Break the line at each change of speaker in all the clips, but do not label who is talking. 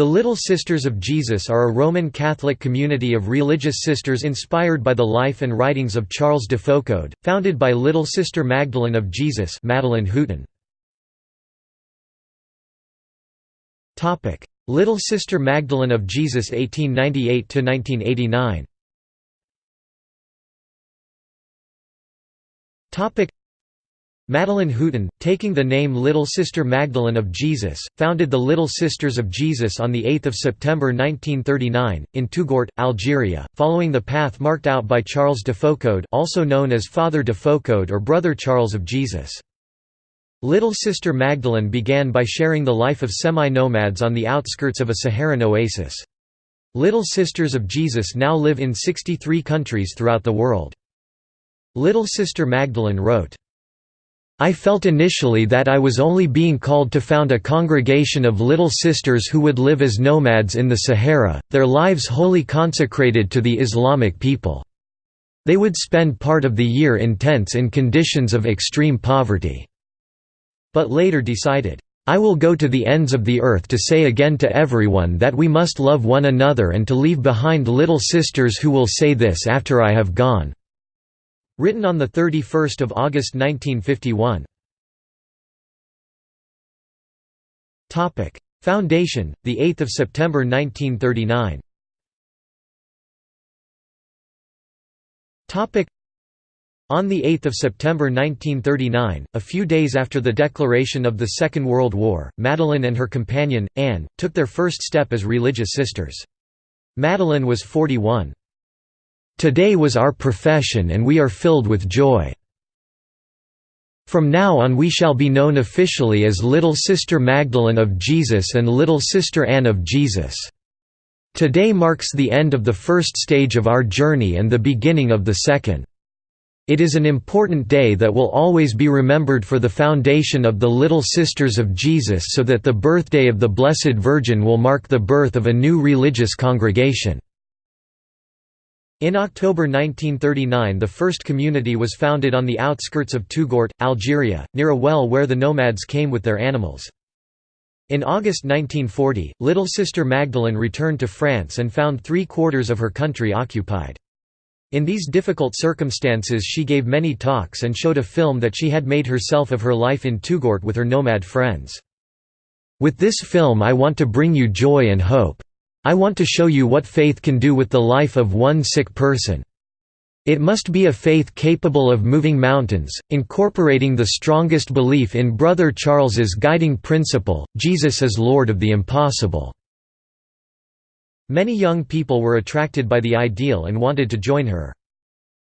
The Little Sisters of Jesus are a Roman Catholic community of religious sisters inspired by the life and writings of Charles de Foucauld, founded by Little Sister Magdalene of Jesus Madeleine Hutin. Little Sister Magdalene of Jesus 1898–1989 Madeleine Hutin, taking the name Little Sister Magdalene of Jesus, founded the Little Sisters of Jesus on 8 September 1939, in Touggourt, Algeria, following the path marked out by Charles de Foucauld also known as Father de Foucauld or Brother Charles of Jesus. Little Sister Magdalene began by sharing the life of semi-nomads on the outskirts of a Saharan oasis. Little Sisters of Jesus now live in 63 countries throughout the world. Little Sister Magdalene wrote, I felt initially that I was only being called to found a congregation of little sisters who would live as nomads in the Sahara, their lives wholly consecrated to the Islamic people. They would spend part of the year in tents in conditions of extreme poverty. But later decided, I will go to the ends of the earth to say again to everyone that we must love one another and to leave behind little sisters who will say this after I have gone. Written on 31 August 1951. Foundation, 8 September 1939 on 8 September 1939, a few days after the declaration of the Second World War, Madeleine and her companion, Anne, took their first step as religious sisters. Madeleine was 41. Today was our profession and we are filled with joy. From now on we shall be known officially as Little Sister Magdalene of Jesus and Little Sister Anne of Jesus. Today marks the end of the first stage of our journey and the beginning of the second. It is an important day that will always be remembered for the foundation of the Little Sisters of Jesus so that the birthday of the Blessed Virgin will mark the birth of a new religious congregation. In October 1939 the first community was founded on the outskirts of Touggourt, Algeria, near a well where the nomads came with their animals. In August 1940, Little Sister Magdalene returned to France and found three-quarters of her country occupied. In these difficult circumstances she gave many talks and showed a film that she had made herself of her life in Touggourt with her nomad friends. With this film I want to bring you joy and hope. I want to show you what faith can do with the life of one sick person. It must be a faith capable of moving mountains, incorporating the strongest belief in Brother Charles's guiding principle, Jesus is Lord of the impossible. Many young people were attracted by the ideal and wanted to join her.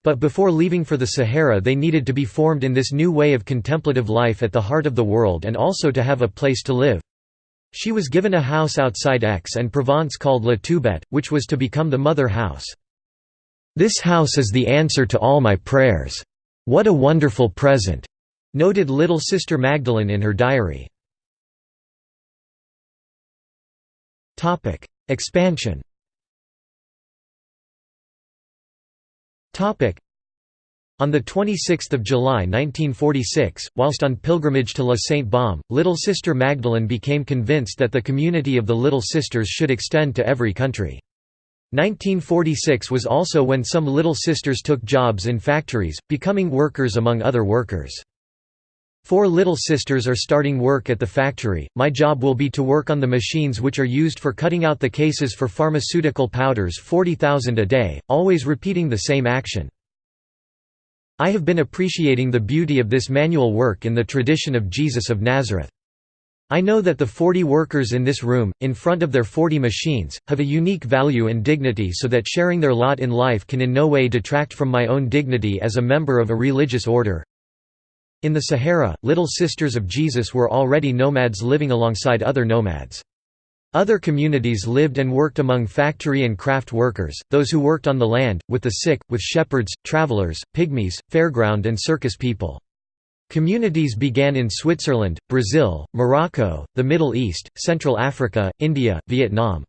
But before leaving for the Sahara they needed to be formed in this new way of contemplative life at the heart of the world and also to have a place to live. She was given a house outside Aix-en-Provence called La Toubette, which was to become the mother house. This house is the answer to all my prayers. What a wonderful present! Noted little sister Magdalene in her diary. Expansion on 26 July 1946, whilst on pilgrimage to La Sainte-Baume, Little Sister Magdalene became convinced that the community of the Little Sisters should extend to every country. 1946 was also when some Little Sisters took jobs in factories, becoming workers among other workers. Four Little Sisters are starting work at the factory. My job will be to work on the machines which are used for cutting out the cases for pharmaceutical powders 40,000 a day, always repeating the same action. I have been appreciating the beauty of this manual work in the tradition of Jesus of Nazareth. I know that the 40 workers in this room, in front of their 40 machines, have a unique value and dignity so that sharing their lot in life can in no way detract from my own dignity as a member of a religious order. In the Sahara, Little Sisters of Jesus were already nomads living alongside other nomads. Other communities lived and worked among factory and craft workers, those who worked on the land, with the sick, with shepherds, travelers, pygmies, fairground and circus people. Communities began in Switzerland, Brazil, Morocco, the Middle East, Central Africa, India, Vietnam.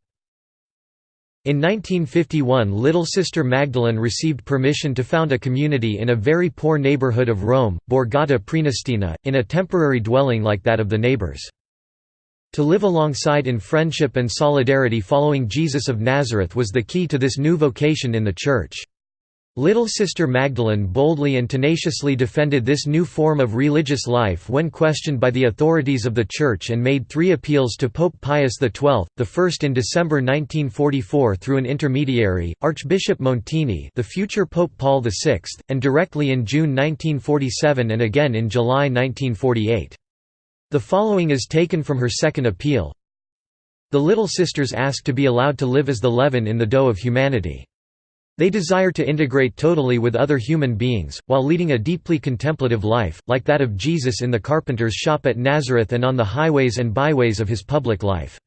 In 1951 Little Sister Magdalene received permission to found a community in a very poor neighborhood of Rome, Borgata Prenestina, in a temporary dwelling like that of the neighbors. To live alongside in friendship and solidarity following Jesus of Nazareth was the key to this new vocation in the Church. Little Sister Magdalene boldly and tenaciously defended this new form of religious life when questioned by the authorities of the Church and made three appeals to Pope Pius XII, the first in December 1944 through an intermediary, Archbishop Montini the future Pope Paul VI, and directly in June 1947 and again in July 1948. The following is taken from her second appeal. The Little Sisters ask to be allowed to live as the leaven in the dough of humanity. They desire to integrate totally with other human beings, while leading a deeply contemplative life, like that of Jesus in the carpenter's shop at Nazareth and on the highways and byways of his public life.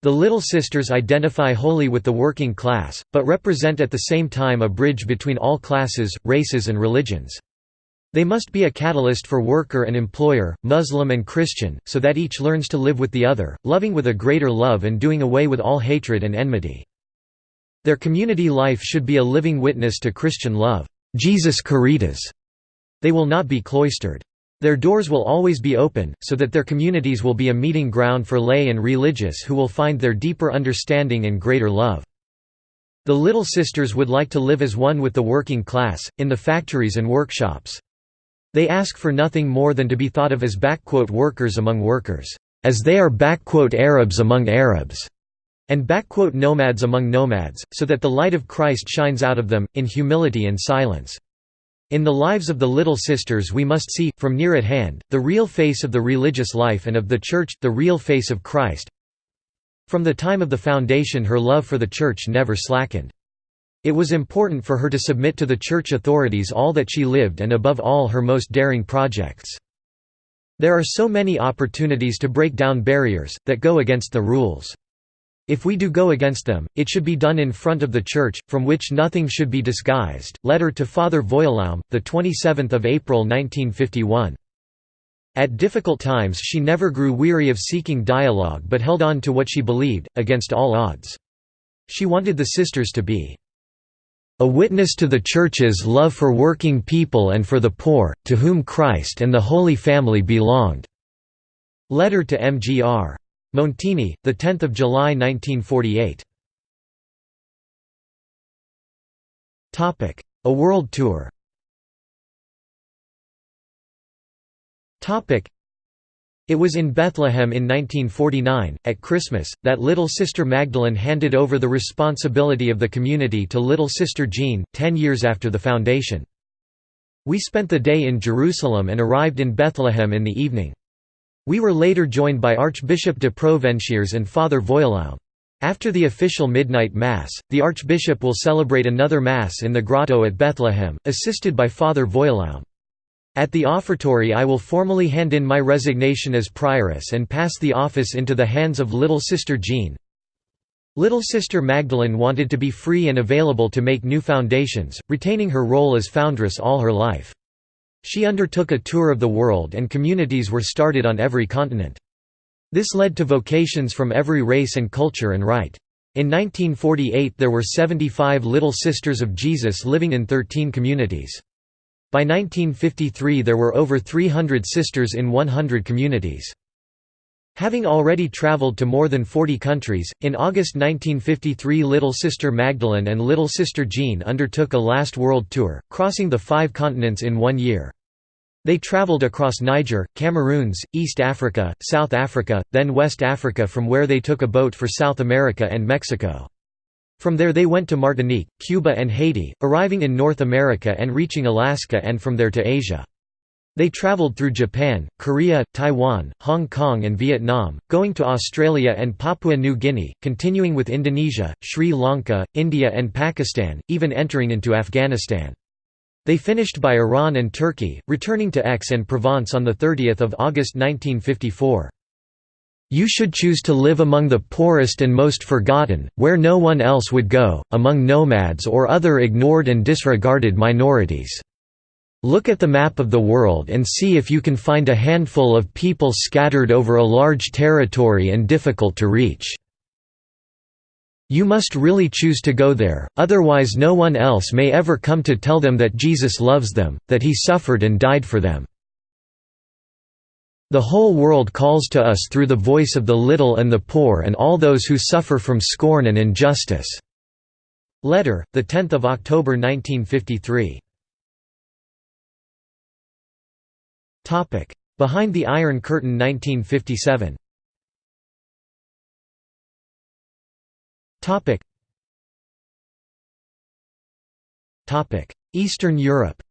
The Little Sisters identify wholly with the working class, but represent at the same time a bridge between all classes, races and religions. They must be a catalyst for worker and employer, Muslim and Christian, so that each learns to live with the other, loving with a greater love and doing away with all hatred and enmity. Their community life should be a living witness to Christian love. Jesus Caritas. They will not be cloistered. Their doors will always be open, so that their communities will be a meeting ground for lay and religious who will find their deeper understanding and greater love. The Little Sisters would like to live as one with the working class, in the factories and workshops. They ask for nothing more than to be thought of as workers among workers, as they are Arabs among Arabs, and nomads among nomads, so that the light of Christ shines out of them, in humility and silence. In the lives of the Little Sisters we must see, from near at hand, the real face of the religious life and of the Church, the real face of Christ. From the time of the foundation her love for the Church never slackened. It was important for her to submit to the church authorities all that she lived and above all her most daring projects. There are so many opportunities to break down barriers, that go against the rules. If we do go against them, it should be done in front of the Church, from which nothing should be disguised. Letter to Father Voillaume, 27 April 1951. At difficult times she never grew weary of seeking dialogue but held on to what she believed, against all odds. She wanted the sisters to be a witness to the Church's love for working people and for the poor, to whom Christ and the Holy Family belonged." Letter to Mgr. Montini, 10 July 1948 A world tour it was in Bethlehem in 1949, at Christmas, that Little Sister Magdalene handed over the responsibility of the community to Little Sister Jean, ten years after the foundation. We spent the day in Jerusalem and arrived in Bethlehem in the evening. We were later joined by Archbishop de Provenchères and Father Voillaume. After the official midnight Mass, the Archbishop will celebrate another Mass in the grotto at Bethlehem, assisted by Father Voillaume. At the offertory I will formally hand in my resignation as prioress and pass the office into the hands of Little Sister Jean. Little Sister Magdalene wanted to be free and available to make new foundations, retaining her role as foundress all her life. She undertook a tour of the world and communities were started on every continent. This led to vocations from every race and culture and rite. In 1948 there were 75 Little Sisters of Jesus living in 13 communities. By 1953 there were over 300 sisters in 100 communities. Having already traveled to more than 40 countries, in August 1953 Little Sister Magdalene and Little Sister Jean undertook a last world tour, crossing the five continents in one year. They traveled across Niger, Cameroons, East Africa, South Africa, then West Africa from where they took a boat for South America and Mexico. From there they went to Martinique, Cuba and Haiti, arriving in North America and reaching Alaska and from there to Asia. They traveled through Japan, Korea, Taiwan, Hong Kong and Vietnam, going to Australia and Papua New Guinea, continuing with Indonesia, Sri Lanka, India and Pakistan, even entering into Afghanistan. They finished by Iran and Turkey, returning to Aix-en-Provence on 30 August 1954. You should choose to live among the poorest and most forgotten, where no one else would go, among nomads or other ignored and disregarded minorities. Look at the map of the world and see if you can find a handful of people scattered over a large territory and difficult to reach. You must really choose to go there, otherwise no one else may ever come to tell them that Jesus loves them, that he suffered and died for them. The whole world calls to us through the voice of the little and the poor and all those who suffer from scorn and injustice." Letter, 10 October 1953. Behind the Iron Curtain 1957 Eastern Europe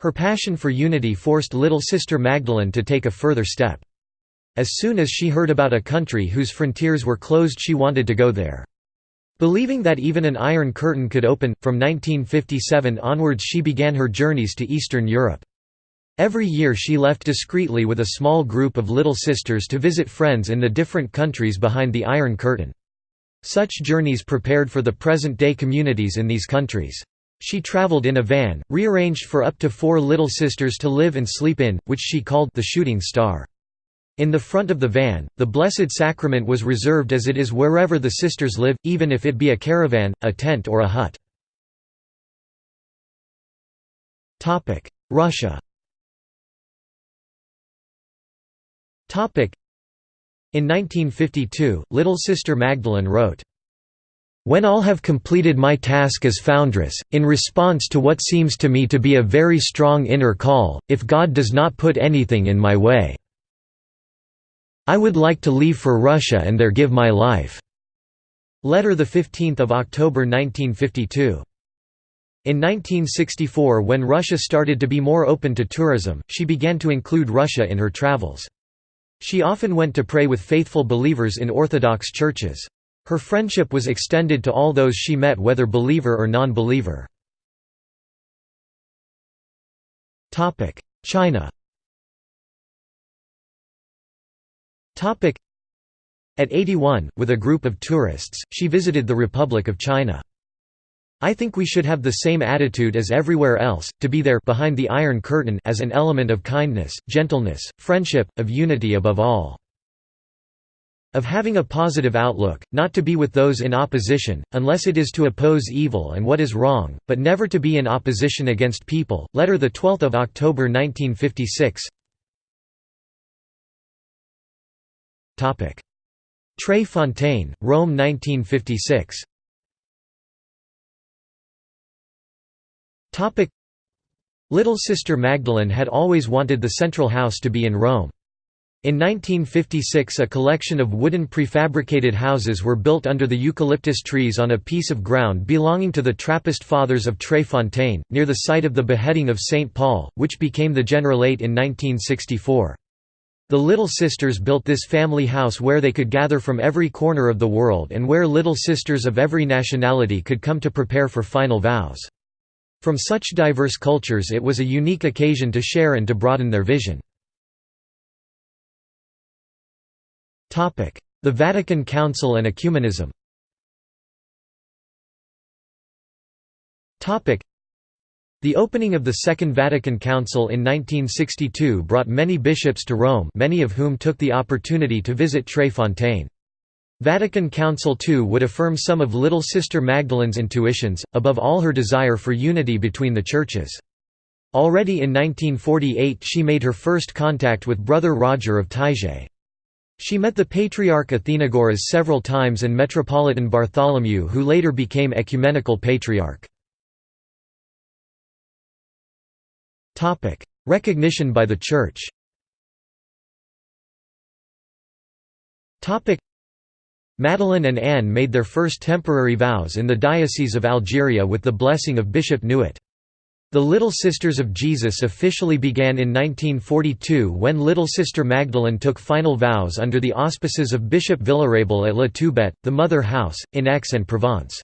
Her passion for unity forced Little Sister Magdalene to take a further step. As soon as she heard about a country whose frontiers were closed she wanted to go there. Believing that even an Iron Curtain could open, from 1957 onwards she began her journeys to Eastern Europe. Every year she left discreetly with a small group of Little Sisters to visit friends in the different countries behind the Iron Curtain. Such journeys prepared for the present-day communities in these countries. She traveled in a van, rearranged for up to four little sisters to live and sleep in, which she called the Shooting Star. In the front of the van, the Blessed Sacrament was reserved as it is wherever the sisters live, even if it be a caravan, a tent or a hut. Russia In 1952, Little Sister Magdalene wrote, when all have completed my task as foundress, in response to what seems to me to be a very strong inner call, if God does not put anything in my way, I would like to leave for Russia and there give my life." Letter 15 October 1952. In 1964 when Russia started to be more open to tourism, she began to include Russia in her travels. She often went to pray with faithful believers in Orthodox churches. Her friendship was extended to all those she met whether believer or non-believer. China At 81, with a group of tourists, she visited the Republic of China. I think we should have the same attitude as everywhere else, to be there behind the Iron Curtain as an element of kindness, gentleness, friendship, of unity above all of having a positive outlook, not to be with those in opposition, unless it is to oppose evil and what is wrong, but never to be in opposition against people. Letter the 12 October 1956 Tre Fontaine, Rome 1956 Little Sister Magdalene had always wanted the central house to be in Rome. In 1956 a collection of wooden prefabricated houses were built under the eucalyptus trees on a piece of ground belonging to the Trappist Fathers of Tre Fontaine, near the site of the beheading of St. Paul, which became the Generalate in 1964. The Little Sisters built this family house where they could gather from every corner of the world and where little sisters of every nationality could come to prepare for final vows. From such diverse cultures it was a unique occasion to share and to broaden their vision. The Vatican Council and ecumenism the opening of the Second Vatican Council in 1962 brought many bishops to Rome many of whom took the opportunity to visit Tre Fontaine. Vatican Council II would affirm some of Little Sister Magdalene's intuitions, above all her desire for unity between the churches. Already in 1948 she made her first contact with Brother Roger of Taizé. She met the Patriarch Athenagoras several times and Metropolitan Bartholomew who later became Ecumenical Patriarch. Recognition by the Church Madeleine and Anne made their first temporary vows in the Diocese of Algeria with the blessing of Bishop Nouet. The Little Sisters of Jesus officially began in 1942 when Little Sister Magdalene took final vows under the auspices of Bishop Villerabel at La Toubette, the Mother House, in Aix-en-Provence.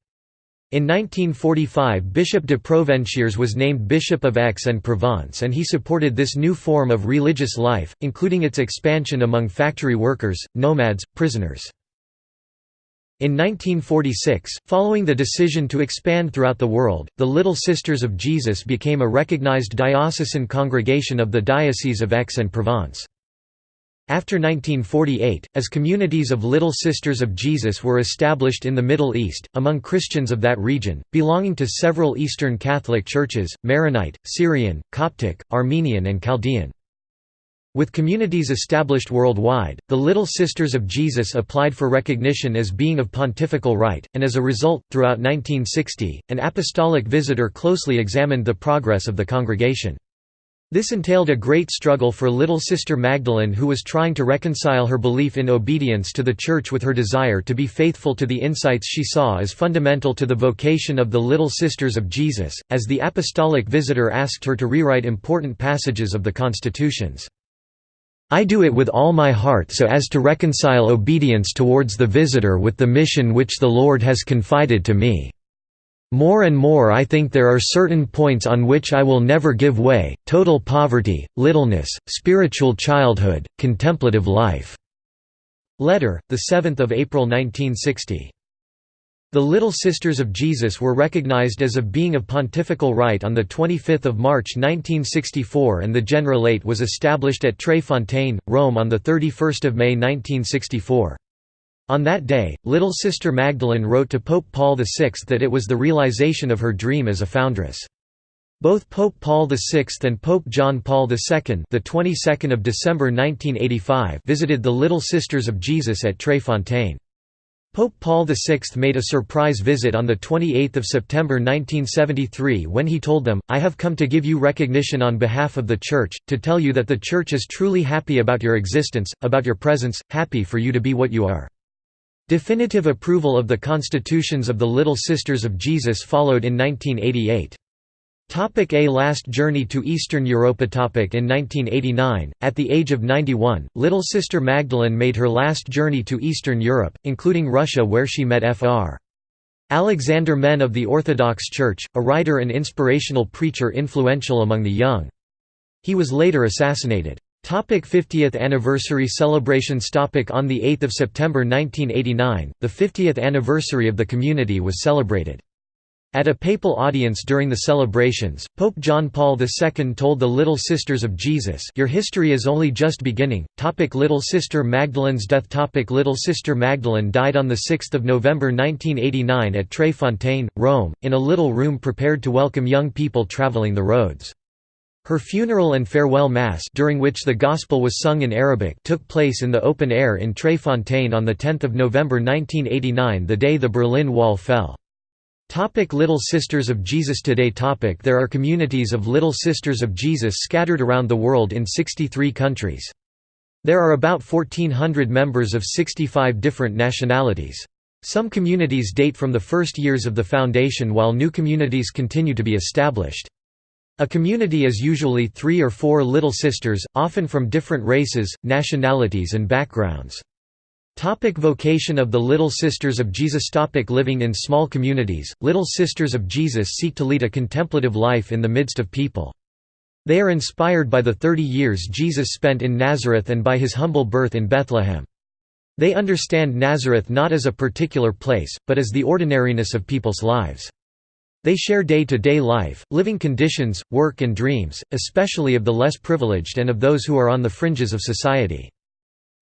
In 1945 Bishop de Provenchères was named Bishop of Aix-en-Provence and he supported this new form of religious life, including its expansion among factory workers, nomads, prisoners. In 1946, following the decision to expand throughout the world, the Little Sisters of Jesus became a recognized diocesan congregation of the Diocese of Aix-en-Provence. After 1948, as communities of Little Sisters of Jesus were established in the Middle East, among Christians of that region, belonging to several Eastern Catholic churches, Maronite, Syrian, Coptic, Armenian and Chaldean. With communities established worldwide, the Little Sisters of Jesus applied for recognition as being of pontifical right, and as a result, throughout 1960, an apostolic visitor closely examined the progress of the congregation. This entailed a great struggle for little sister Magdalene who was trying to reconcile her belief in obedience to the Church with her desire to be faithful to the insights she saw as fundamental to the vocation of the Little Sisters of Jesus, as the apostolic visitor asked her to rewrite important passages of the constitutions. I do it with all my heart so as to reconcile obedience towards the visitor with the mission which the Lord has confided to me. More and more I think there are certain points on which I will never give way, total poverty, littleness, spiritual childhood, contemplative life." Letter, 7 April 1960. The Little Sisters of Jesus were recognized as a being of pontifical right on 25 March 1964 and the Generalate was established at Tre Fontaine, Rome on 31 May 1964. On that day, Little Sister Magdalene wrote to Pope Paul VI that it was the realization of her dream as a foundress. Both Pope Paul VI and Pope John Paul II, the 22nd of December 1985, visited the Little Sisters of Jesus at Tre Fontaine. Pope Paul VI made a surprise visit on 28 September 1973 when he told them, I have come to give you recognition on behalf of the Church, to tell you that the Church is truly happy about your existence, about your presence, happy for you to be what you are. Definitive approval of the constitutions of the Little Sisters of Jesus followed in 1988. Topic a last journey to Eastern Europa topic In 1989, at the age of 91, Little Sister Magdalene made her last journey to Eastern Europe, including Russia where she met Fr. Alexander Men of the Orthodox Church, a writer and inspirational preacher influential among the young. He was later assassinated. Topic 50th anniversary celebrations Topic On 8 September 1989, the 50th anniversary of the community was celebrated. At a papal audience during the celebrations, Pope John Paul II told the Little Sisters of Jesus Your history is only just beginning. Topic Little Sister Magdalene's death Topic Little Sister Magdalene died on 6 November 1989 at Tre Fontaine, Rome, in a little room prepared to welcome young people traveling the roads. Her funeral and farewell mass during which the Gospel was sung in Arabic took place in the open air in Tre Fontaine on 10 November 1989 the day the Berlin Wall fell. Topic Little Sisters of Jesus Today topic There are communities of Little Sisters of Jesus scattered around the world in 63 countries. There are about 1,400 members of 65 different nationalities. Some communities date from the first years of the foundation while new communities continue to be established. A community is usually three or four little sisters, often from different races, nationalities and backgrounds. Topic vocation of the Little Sisters of Jesus Topic Living in small communities, Little Sisters of Jesus seek to lead a contemplative life in the midst of people. They are inspired by the 30 years Jesus spent in Nazareth and by his humble birth in Bethlehem. They understand Nazareth not as a particular place, but as the ordinariness of people's lives. They share day-to-day -day life, living conditions, work and dreams, especially of the less privileged and of those who are on the fringes of society.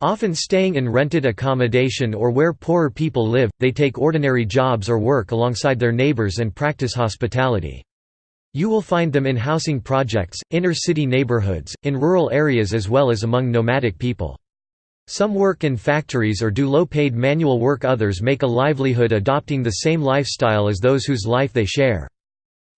Often staying in rented accommodation or where poorer people live, they take ordinary jobs or work alongside their neighbors and practice hospitality. You will find them in housing projects, inner-city neighborhoods, in rural areas as well as among nomadic people. Some work in factories or do low-paid manual work others make a livelihood adopting the same lifestyle as those whose life they share.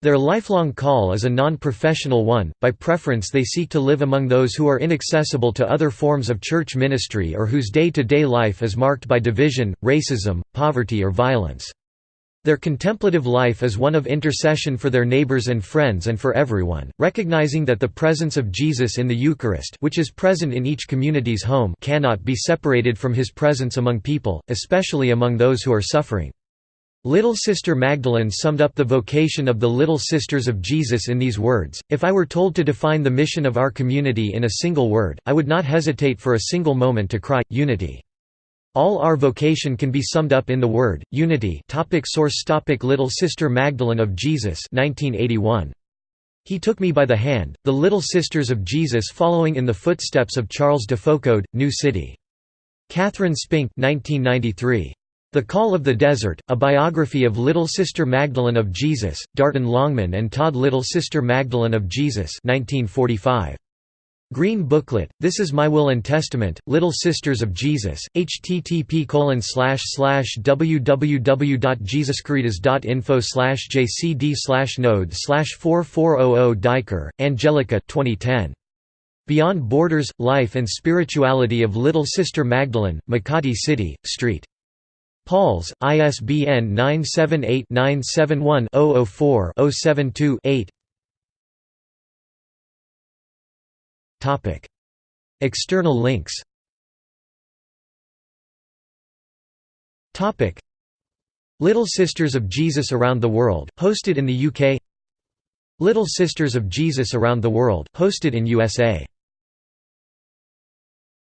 Their lifelong call is a non-professional one, by preference they seek to live among those who are inaccessible to other forms of church ministry or whose day-to-day -day life is marked by division, racism, poverty or violence. Their contemplative life is one of intercession for their neighbors and friends and for everyone, recognizing that the presence of Jesus in the Eucharist which is present in each community's home cannot be separated from his presence among people, especially among those who are suffering. Little Sister Magdalene summed up the vocation of the Little Sisters of Jesus in these words, If I were told to define the mission of our community in a single word, I would not hesitate for a single moment to cry, unity. All our vocation can be summed up in the word, unity topic Source topic Little Sister Magdalene of Jesus 1981. He Took Me by the Hand, The Little Sisters of Jesus following in the footsteps of Charles de Foucauld, New City. Catherine Spink 1993. The Call of the Desert, a biography of Little Sister Magdalene of Jesus, Darton Longman and Todd Little Sister Magdalene of Jesus 1945. Green Booklet, This Is My Will and Testament, Little Sisters of Jesus, http www.jesuscaritas.info jcd node 4400 Daiker, Angelica 2010. Beyond Borders, Life and Spirituality of Little Sister Magdalene, Makati City, St. Paul's, ISBN 978-971-004-072-8 External links. Little Sisters of Jesus Around the World, hosted in the UK Little Sisters of Jesus Around the World, hosted in USA